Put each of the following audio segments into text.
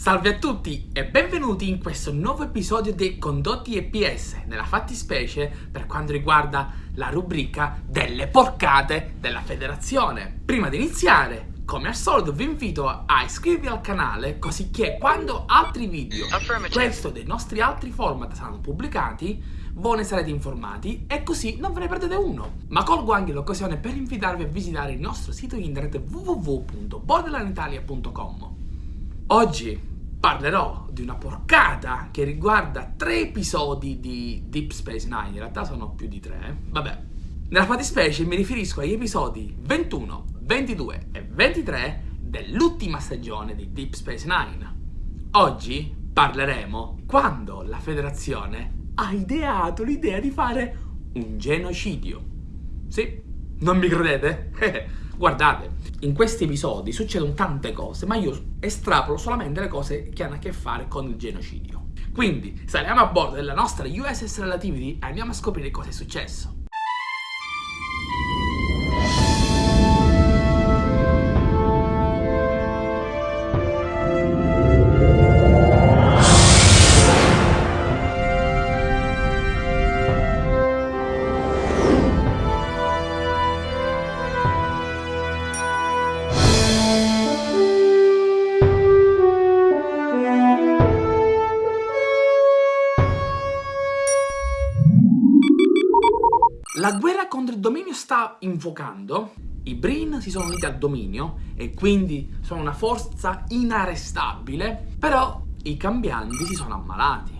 Salve a tutti e benvenuti in questo nuovo episodio dei condotti EPS, nella fattispecie per quanto riguarda la rubrica delle porcate della federazione. Prima di iniziare, come al solito vi invito a iscrivervi al canale così che quando altri video, questo dei nostri altri format saranno pubblicati, voi ne sarete informati e così non ve ne perdete uno. Ma colgo anche l'occasione per invitarvi a visitare il nostro sito internet www.borderlanditalia.com Oggi parlerò di una porcata che riguarda tre episodi di Deep Space Nine, in realtà sono più di tre, eh. vabbè. Nella fattispecie mi riferisco agli episodi 21, 22 e 23 dell'ultima stagione di Deep Space Nine. Oggi parleremo quando la federazione ha ideato l'idea di fare un genocidio. Sì, non mi credete? Guardate, in questi episodi succedono tante cose, ma io estrapolo solamente le cose che hanno a che fare con il genocidio. Quindi saliamo a bordo della nostra USS Relativity e andiamo a scoprire cosa è successo. Sta invocando, i Brin si sono uniti al dominio e quindi sono una forza inarrestabile, però i cambianti si sono ammalati,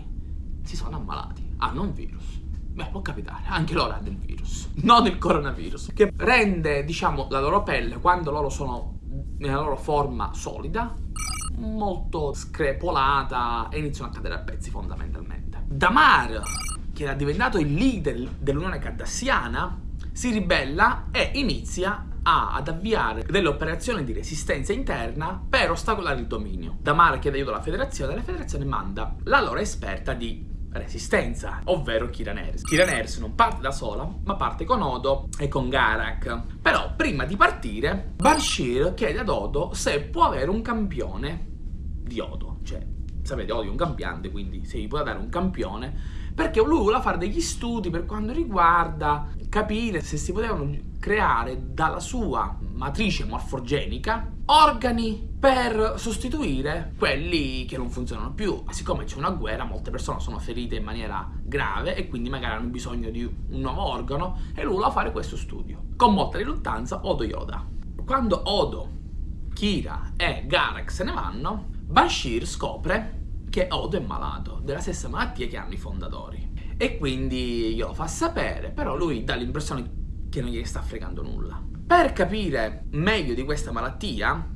si sono ammalati, hanno un virus. Beh, può capitare, anche loro hanno il virus, non il coronavirus, che rende, diciamo, la loro pelle, quando loro sono nella loro forma solida, molto screpolata e iniziano a cadere a pezzi fondamentalmente. Damar che era diventato il leader dell'Unione Cardassiana, si ribella e inizia a, ad avviare delle operazioni di resistenza interna per ostacolare il dominio. Damar chiede aiuto alla federazione e la federazione manda la loro esperta di resistenza, ovvero Kiran Ers. Kiran Ers non parte da sola, ma parte con Odo e con Garak. Però prima di partire, Bashir chiede ad Odo se può avere un campione di Odo, cioè sapete Odo è un campiante, quindi se gli può dare un campione perché lui voleva fare degli studi per quanto riguarda capire se si potevano creare dalla sua matrice morfogenica organi per sostituire quelli che non funzionano più. Siccome c'è una guerra, molte persone sono ferite in maniera grave e quindi magari hanno bisogno di un nuovo organo e lui voleva fare questo studio. Con molta riluttanza Odo Yoda. Quando Odo, Kira e Garak se ne vanno, Bashir scopre che Odo è malato, della stessa malattia che hanno i fondatori. E quindi glielo fa sapere, però lui dà l'impressione che non gli sta fregando nulla. Per capire meglio di questa malattia,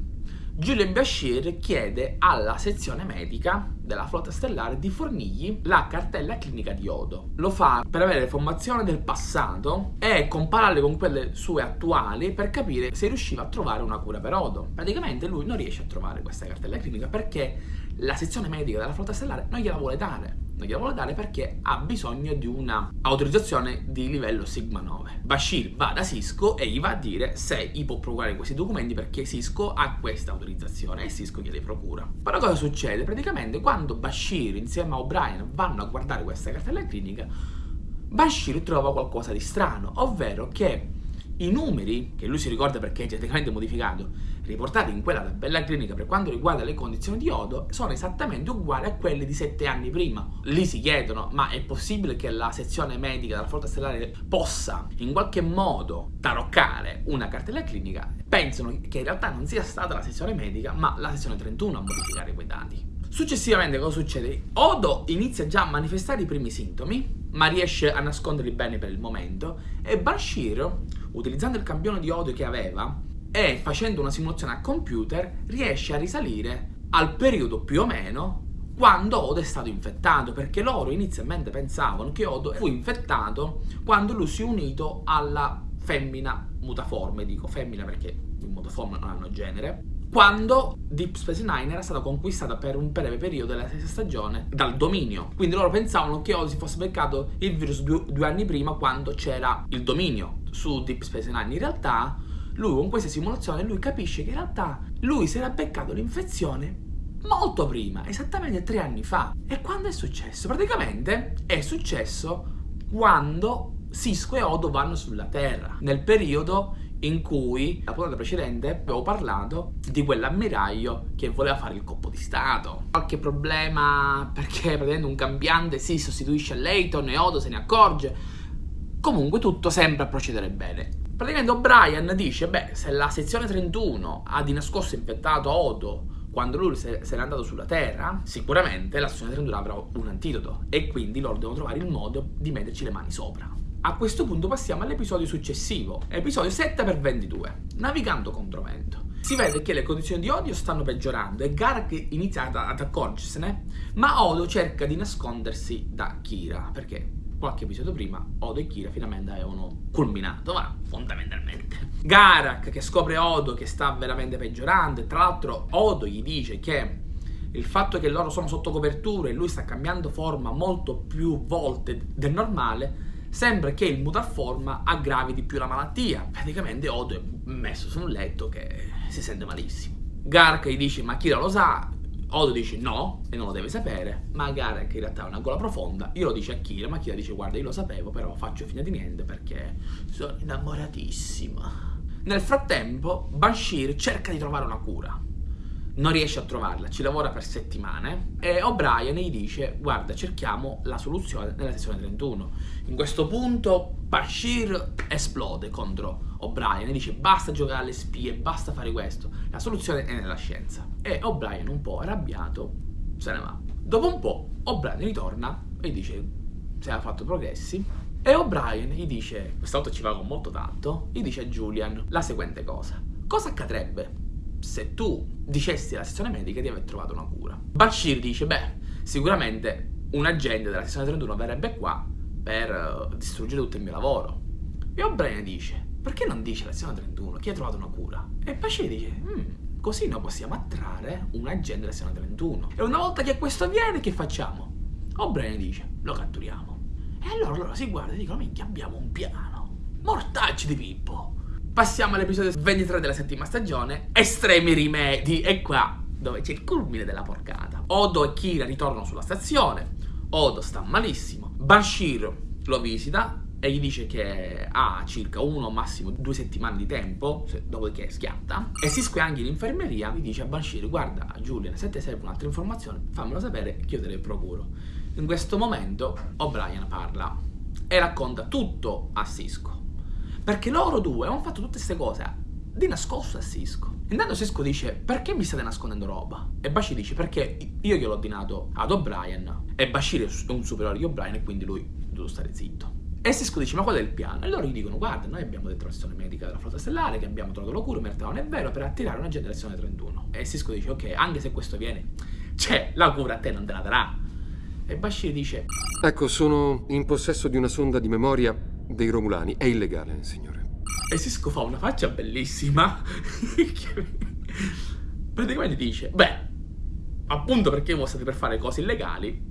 Julian Bashir chiede alla sezione medica della flotta stellare di fornirgli la cartella clinica di Odo. Lo fa per avere informazioni del passato e compararle con quelle sue attuali per capire se riusciva a trovare una cura per Odo. Praticamente lui non riesce a trovare questa cartella clinica perché la sezione medica della flotta stellare non gliela vuole dare non gliela vuole dare perché ha bisogno di una autorizzazione di livello Sigma 9. Bashir va da Cisco e gli va a dire se gli può procurare questi documenti perché Cisco ha questa autorizzazione e Cisco glieli procura. Però cosa succede? Praticamente quando Bashir insieme a O'Brien vanno a guardare questa cartella clinica, Bashir trova qualcosa di strano, ovvero che i numeri, che lui si ricorda perché è geneticamente modificato, riportati in quella tabella clinica per quanto riguarda le condizioni di Odo, sono esattamente uguali a quelli di sette anni prima. Lì si chiedono, ma è possibile che la sezione medica della flotta stellare possa in qualche modo taroccare una cartella clinica? Pensano che in realtà non sia stata la sezione medica, ma la sezione 31 a modificare quei dati. Successivamente cosa succede? Odo inizia già a manifestare i primi sintomi, ma riesce a nasconderli bene per il momento, e Bashir utilizzando il campione di odio che aveva e facendo una simulazione a computer riesce a risalire al periodo più o meno quando Odo è stato infettato, perché loro inizialmente pensavano che Odo fu infettato quando lui si è unito alla femmina mutaforme, dico femmina perché i mutaforme non hanno genere, quando Deep Space Nine era stata conquistata per un breve periodo della stessa stagione dal dominio. Quindi loro pensavano che Odo si fosse beccato il virus due, due anni prima quando c'era il dominio su Deep Space Nine. In realtà lui con questa simulazione lui capisce che in realtà lui si era beccato l'infezione molto prima, esattamente tre anni fa. E quando è successo? Praticamente è successo quando Cisco e Odo vanno sulla Terra, nel periodo in cui la puntata precedente avevo parlato di quell'ammiraglio che voleva fare il colpo di stato. Qualche problema perché praticamente un cambiante si sostituisce a Layton e Odo se ne accorge. Comunque tutto sembra procedere bene. Praticamente O'Brien dice, beh, se la sezione 31 ha di nascosto infettato Odo quando lui se, n'è andato sulla Terra, sicuramente la sezione 31 avrà un antidoto e quindi loro devono trovare il modo di metterci le mani sopra. A questo punto passiamo all'episodio successivo, episodio 7 x 22, navigando contro vento. Si vede che le condizioni di Odio stanno peggiorando e Garak inizia ad accorgersene, ma Odo cerca di nascondersi da Kira, perché qualche episodio prima Odo e Kira finalmente avevano culminato, ma fondamentalmente. Garak che scopre Odo che sta veramente peggiorando e tra l'altro Odo gli dice che il fatto che loro sono sotto copertura e lui sta cambiando forma molto più volte del normale sembra che il mutar forma aggravi di più la malattia. Praticamente Odo è messo su un letto che si sente malissimo. Gark gli dice ma Kira lo sa, Odo dice no e non lo deve sapere, ma Garek in realtà ha una gola profonda, io lo dice a Kira, ma Kira dice guarda io lo sapevo però faccio fine di niente perché sono innamoratissima. Nel frattempo Bashir cerca di trovare una cura, non riesce a trovarla, ci lavora per settimane e O'Brien gli dice guarda cerchiamo la soluzione nella sezione 31. In questo punto Bashir esplode contro O'Brien e dice basta giocare alle spie, basta fare questo, la soluzione è nella scienza. E O'Brien un po' arrabbiato se ne va. Dopo un po' O'Brien ritorna e dice se ha fatto progressi e O'Brien gli dice, questa volta ci con molto tanto, gli dice a Julian la seguente cosa. Cosa accadrebbe se tu dicessi alla sezione medica di aver trovato una cura. Bashir dice, beh, sicuramente un agente della sezione 31 verrebbe qua per uh, distruggere tutto il mio lavoro. E O'Brien dice, perché non dice alla sezione 31 chi ha trovato una cura? E Bashir dice, hmm, così noi possiamo attrarre un agente della sezione 31. E una volta che questo avviene, che facciamo? O'Brien dice, lo catturiamo. E allora loro si guardano e dicono, minchia, abbiamo un piano. Mortacci di Pippo. Passiamo all'episodio 23 della settima stagione, estremi rimedi, e qua dove c'è il culmine della porcata. Odo e Kira ritornano sulla stazione, Odo sta malissimo, Bashir lo visita e gli dice che ha circa uno, massimo due settimane di tempo, dopodiché schiatta, e si anche in infermeria, gli dice a Bashir, guarda Julian, se ti serve un'altra informazione, fammelo sapere che io te le procuro. In questo momento O'Brien parla e racconta tutto a Cisco perché loro due hanno fatto tutte queste cose di nascosto a Cisco. Intanto Cisco dice, perché mi state nascondendo roba? E Bashir dice, perché io gliel'ho ordinato ad O'Brien. E Bashir è un superiore di O'Brien e quindi lui deve stare zitto. E Cisco dice, ma qual è il piano? E loro gli dicono, guarda, noi abbiamo detto alla sezione medica della flotta stellare che abbiamo trovato la cura, in realtà non è vero, per attirare una generazione 31. E Cisco dice, ok, anche se questo viene, cioè, la cura a te non te la darà. E Bashir dice, ecco, sono in possesso di una sonda di memoria dei Romulani. È illegale, signore. E Cisco fa una faccia bellissima. Praticamente dice, beh, appunto perché voi state per fare cose illegali,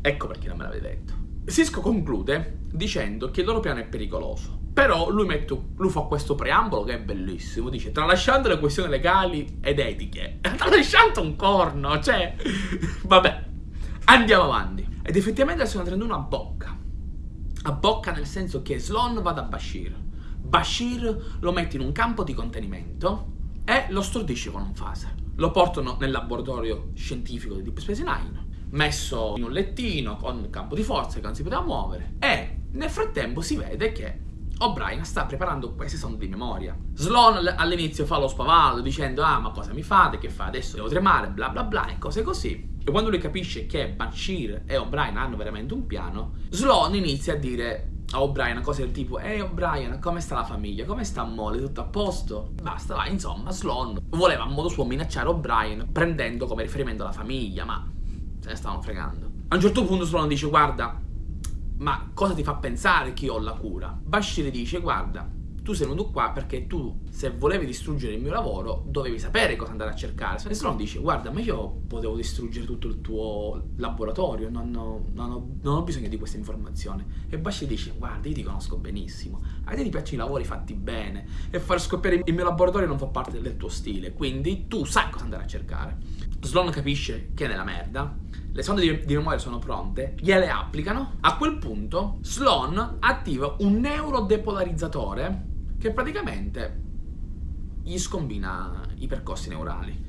ecco perché non me l'avete detto. Cisco conclude dicendo che il loro piano è pericoloso. Però lui, mette, lui fa questo preambolo che è bellissimo. Dice, tralasciando le questioni legali ed etiche. Tralasciando un corno, cioè... Vabbè, andiamo avanti. Ed effettivamente la seconda 31 a bocca a bocca nel senso che Sloan va da Bashir. Bashir lo mette in un campo di contenimento e lo stordisce con un phaser. Lo portano nel laboratorio scientifico di Deep Space Nine, messo in un lettino con il campo di forza che non si poteva muovere e nel frattempo si vede che O'Brien sta preparando queste sonde di memoria. Sloan all'inizio fa lo spavaldo dicendo ah ma cosa mi fate, che fa adesso devo tremare, bla bla bla e cose così. E quando lui capisce che Bashir e O'Brien hanno veramente un piano, Sloan inizia a dire a O'Brien cose del tipo Ehi O'Brien, come sta la famiglia? Come sta Molly? Tutto a posto? Basta, va, insomma, Sloan voleva a modo suo minacciare O'Brien prendendo come riferimento la famiglia, ma se ne stavano fregando. A un certo punto Sloan dice guarda, ma cosa ti fa pensare che io ho la cura? Bashir dice guarda, tu sei venuto qua perché tu, se volevi distruggere il mio lavoro, dovevi sapere cosa andare a cercare. E Sloan dice, guarda, ma io potevo distruggere tutto il tuo laboratorio, non ho, non ho, non ho bisogno di questa informazione. E Bashi dice, guarda, io ti conosco benissimo, a te ti piacciono i lavori fatti bene, e far scoppiare il mio laboratorio non fa parte del tuo stile, quindi tu sai cosa andare a cercare. Sloan capisce che è nella merda, le sonde di, di, memoria sono pronte, gliele applicano. A quel punto Sloan attiva un neurodepolarizzatore che praticamente gli scombina i percorsi neurali.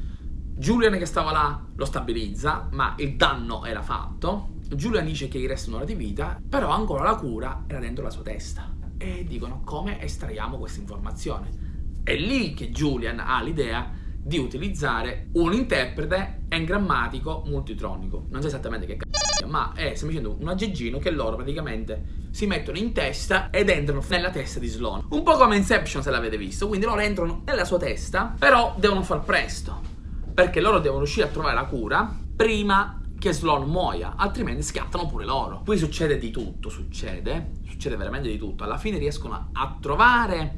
Julian che stava là lo stabilizza, ma il danno era fatto. Julian dice che gli resta un'ora di vita, però ancora la cura era dentro la sua testa. E dicono come estraiamo questa informazione. È lì che Julian ha l'idea di utilizzare un interprete engrammatico multitronico. Non so esattamente che c***o, ma è semplicemente un aggeggino che loro praticamente si mettono in testa ed entrano nella testa di Sloan. Un po' come Inception se l'avete visto, quindi loro entrano nella sua testa, però devono far presto, perché loro devono riuscire a trovare la cura prima che Sloan muoia, altrimenti scattano pure loro. Qui succede di tutto, succede, succede veramente di tutto. Alla fine riescono a trovare,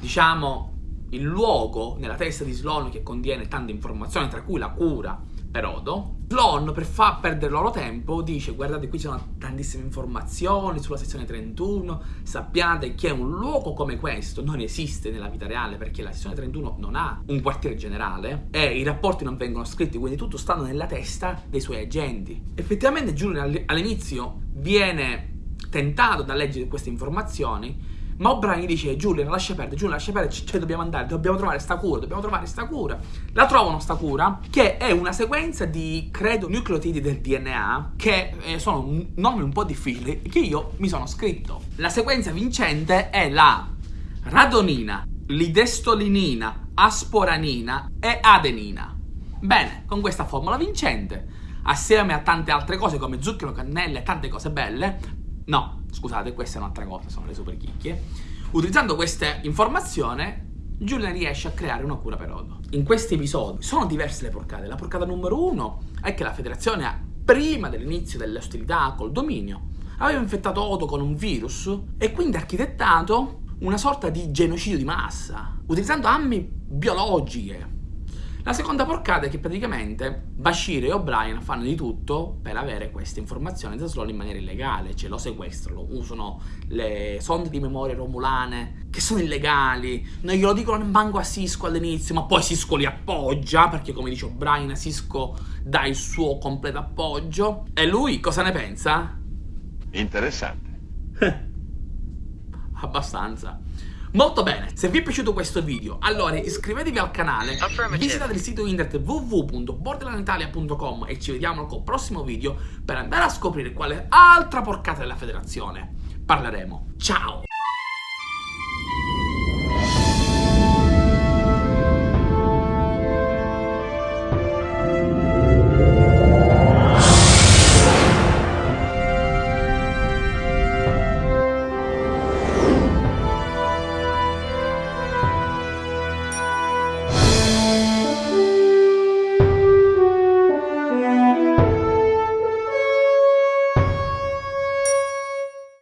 diciamo, il luogo nella testa di Sloan che contiene tante informazioni, tra cui la cura per Odo. Sloan, per far perdere loro tempo, dice guardate qui ci sono tantissime informazioni sulla sezione 31, sappiate che un luogo come questo non esiste nella vita reale perché la sezione 31 non ha un quartiere generale e i rapporti non vengono scritti, quindi tutto sta nella testa dei suoi agenti. Effettivamente Julian all'inizio viene tentato da leggere queste informazioni ma O'Brien dice Giulia lascia perdere, Giulia lascia perdere, cioè dobbiamo andare, dobbiamo trovare sta cura, dobbiamo trovare sta cura. La trovano sta cura che è una sequenza di, credo, nucleotidi del DNA che eh, sono nomi un po' difficili che io mi sono scritto. La sequenza vincente è la radonina, lidestolinina, asporanina e adenina. Bene, con questa formula vincente, assieme a tante altre cose come zucchero, cannella e tante cose belle, No, scusate, questa è un'altra cosa, sono le super chicchie. Utilizzando questa informazione, Julian riesce a creare una cura per Odo. In questi episodi sono diverse le porcate. La porcata numero uno è che la federazione, prima dell'inizio delle ostilità col dominio, aveva infettato Odo con un virus e quindi architettato una sorta di genocidio di massa, utilizzando armi biologiche la seconda porcata è che praticamente Bashir e O'Brien fanno di tutto per avere queste informazioni da Sloan in maniera illegale, cioè lo sequestrano, usano le sonde di memoria romulane che sono illegali, non glielo dicono manco a Cisco all'inizio, ma poi Cisco li appoggia, perché come dice O'Brien, Cisco dà il suo completo appoggio. E lui cosa ne pensa? Interessante. Abbastanza. Molto bene, se vi è piaciuto questo video, allora iscrivetevi al canale, visitate il sito internet www.borderlanditalia.com e ci vediamo col prossimo video per andare a scoprire quale altra porcata della federazione parleremo. Ciao!